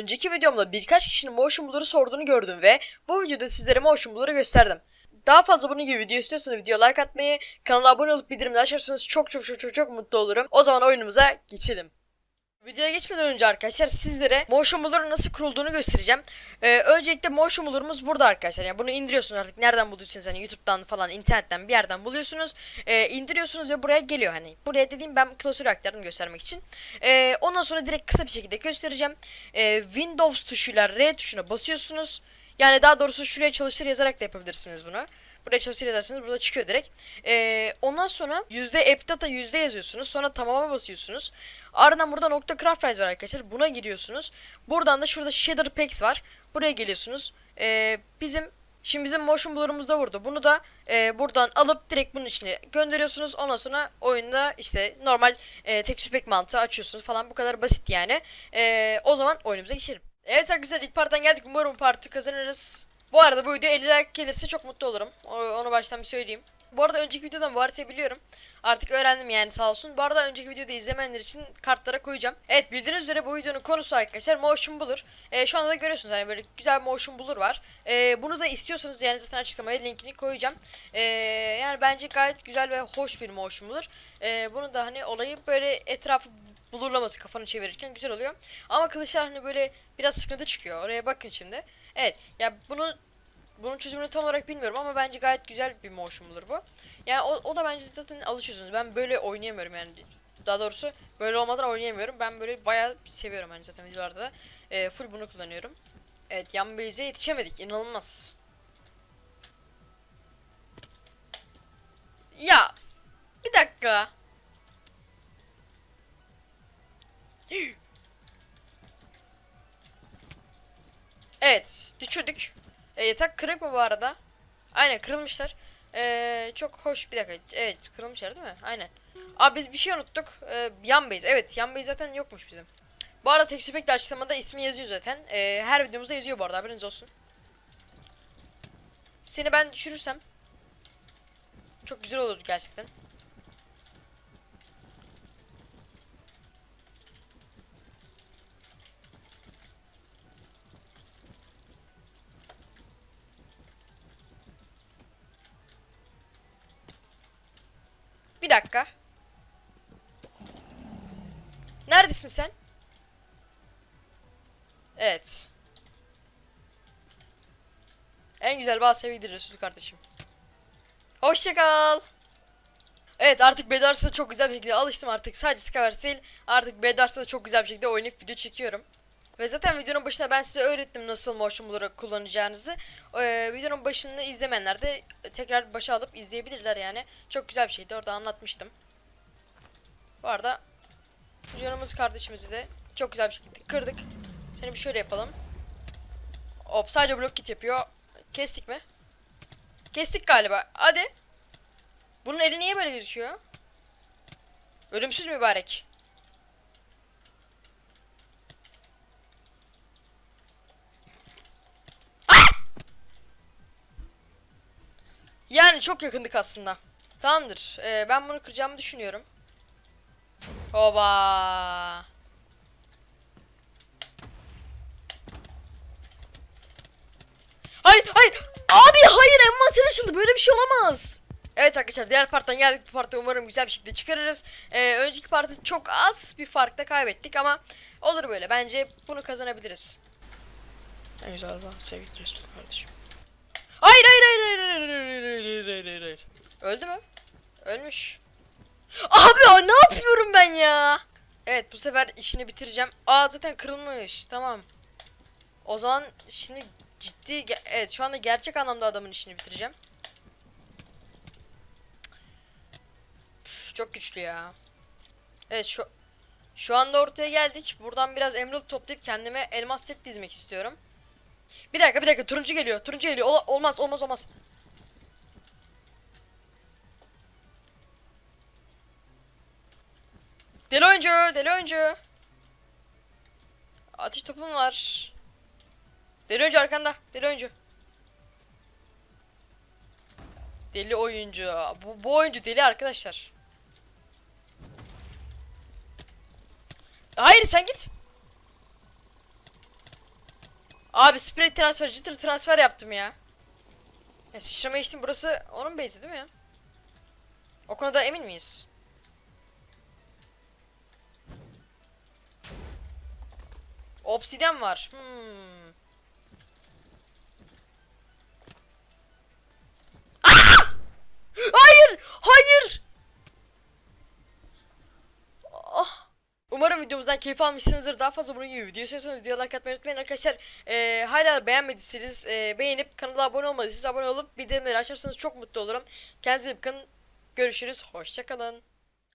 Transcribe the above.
önceki videomda birkaç kişinin motion blur'u sorduğunu gördüm ve bu videoda sizlere motion blur'u gösterdim. Daha fazla bunun gibi video istiyorsanız video like atmayı, kanala abone olup bildirimleri açarsanız çok çok çok çok çok mutlu olurum. O zaman oyunumuza geçelim. Videoya geçmeden önce arkadaşlar sizlere Motion Blur'un nasıl kurulduğunu göstereceğim. Ee, öncelikle Motion Blur'umuz burada arkadaşlar. Yani bunu indiriyorsunuz artık nereden bulduysanız hani YouTube'dan falan internetten bir yerden buluyorsunuz. Ee, indiriyorsunuz ve buraya geliyor hani. Buraya dediğim ben klasörü aktardım göstermek için. Ee, ondan sonra direkt kısa bir şekilde göstereceğim. Ee, Windows tuşuyla R tuşuna basıyorsunuz. Yani daha doğrusu şuraya çalıştır yazarak da yapabilirsiniz bunu. Buraya çalıştır yazarsanız burada çıkıyor direkt. Ee, ondan sonra yüzde app data yüzde yazıyorsunuz. Sonra tamama basıyorsunuz. Ardından burada nokta craft var arkadaşlar. Buna giriyorsunuz. Buradan da şurada shader packs var. Buraya geliyorsunuz. Ee, bizim Şimdi bizim motion blur'umuz da burada. Bunu da e, buradan alıp direkt bunun içine gönderiyorsunuz. Ondan sonra oyunda işte normal e, texture pack mantığı açıyorsunuz falan. Bu kadar basit yani. E, o zaman oyunumuza geçelim. Evet arkadaşlar ilk parttan geldik. Umarım bu partı kazanırız. Bu arada bu video 50 like gelirse çok mutlu olurum. Onu baştan bir söyleyeyim. Bu arada önceki videodan bu haritayı biliyorum. Artık öğrendim yani sağ olsun. Bu arada önceki videoda izlemeyenler için kartlara koyacağım. Evet bildiğiniz üzere bu videonun konusu arkadaşlar motion blur. Ee, şu anda da görüyorsunuz hani böyle güzel bir motion blur var. Ee, bunu da istiyorsanız yani zaten açıklamaya linkini koyacağım. Ee, yani bence gayet güzel ve hoş bir motion blur. Ee, bunu da hani olayı böyle etrafı blurlaması kafanı çevirirken güzel oluyor. Ama kılıçlar hani böyle biraz sıkıntı çıkıyor. Oraya bakın şimdi. Evet ya bunu bunun çözümünü tam olarak bilmiyorum ama bence gayet güzel bir motion blur bu. Yani o, o da bence zaten alışıyorsunuz. Ben böyle oynayamıyorum yani. Daha doğrusu böyle olmadan oynayamıyorum. Ben böyle bayağı seviyorum hani zaten videolarda da. Ee, full bunu kullanıyorum. Evet yan base'e yetişemedik. İnanılmaz. Ya bir dakika. Evet düşürdük. E, yatak kırık mı bu arada? Aynen kırılmışlar. E, çok hoş bir dakika. Evet kırılmışlar değil mi? Aynen. Abi biz bir şey unuttuk. E, yan base. Evet yan base zaten yokmuş bizim. Bu arada tek süpekli açıklamada ismi yazıyor zaten. E, her videomuzda yazıyor bu arada haberiniz olsun. Seni ben düşürürsem çok güzel olurdu gerçekten. Bir dakika. Neredesin sen? Evet. En güzel bazı sevgidir Resul kardeşim. Hoşça kal. Evet artık Bedars'a çok güzel bir şekilde alıştım artık. Sadece Skywars değil artık Bedars'a çok güzel bir şekilde oynayıp video çekiyorum. Ve zaten videonun başında ben size öğrettim nasıl motion blur'ı kullanacağınızı. Ee, videonun başını izlemeyenler de tekrar başa alıp izleyebilirler yani. Çok güzel bir şeydi orada anlatmıştım. Bu arada canımız kardeşimizi de çok güzel bir şekilde kırdık. Seni bir şöyle yapalım. Hop sadece blok kit yapıyor. Kestik mi? Kestik galiba. Hadi. Bunun eli niye böyle gözüküyor? Ölümsüz mübarek. Yani çok yakındık aslında. Tamamdır. Ee, ben bunu kıracağımı düşünüyorum. Oba. Hayır hayır. Abi hayır envanter açıldı. Böyle bir şey olamaz. Evet arkadaşlar diğer parttan geldik. Bu partta umarım güzel bir şekilde çıkarırız. Ee, önceki partı çok az bir farkla kaybettik ama olur böyle. Bence bunu kazanabiliriz. En güzel Resul kardeşim. Öldü mü? Ölmüş. Abi ne yapıyorum ben ya? Evet bu sefer işini bitireceğim. Aa zaten kırılmış. Tamam. O zaman şimdi ciddi evet şu anda gerçek anlamda adamın işini bitireceğim. Üf, çok güçlü ya. Evet şu şu anda ortaya geldik. Buradan biraz emerald toplayıp kendime elmas set dizmek istiyorum. Bir dakika bir dakika turuncu geliyor. Turuncu geliyor. Ola- olmaz olmaz olmaz. Deli oyuncu, deli oyuncu. Ateş topum var. Deli oyuncu arkanda. Deli oyuncu. Deli oyuncu. Bu, bu oyuncu deli arkadaşlar. Hayır sen git. Abi sprey transfer, jitter transfer yaptım ya. Ya sıçrama içtim burası onun base'i değil mi ya? O konuda emin miyiz? Obsidian var. Hmm. Aa! Hayır! Hayır! Ah! Umarım videomuzdan keyif almışsınızdır. Daha fazla bunun gibi video istiyorsanız video like atmayı unutmayın arkadaşlar. Ee, hala beğenmediyseniz e, beğenip kanala abone olmadıysanız abone olup bildirimleri açarsanız çok mutlu olurum. Kendinize iyi bakın. Görüşürüz. Hoşçakalın.